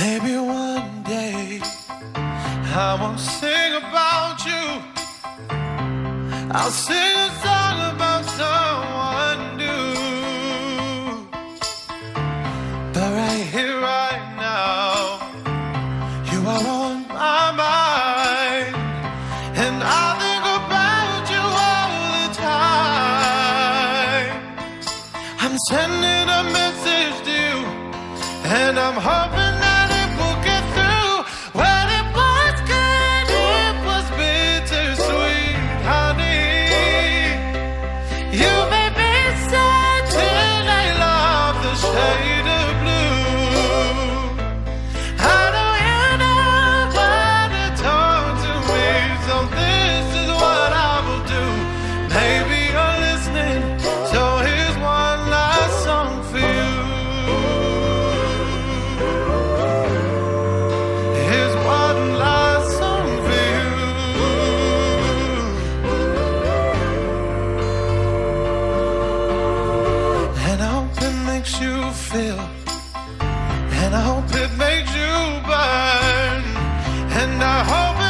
Maybe one day I won't sing about you. I'll sing a song about someone new. But right here, right now, you are on my mind, and I think about you all the time. I'm sending a message to you, and I'm hoping. feel. And I hope it made you burn. And I hope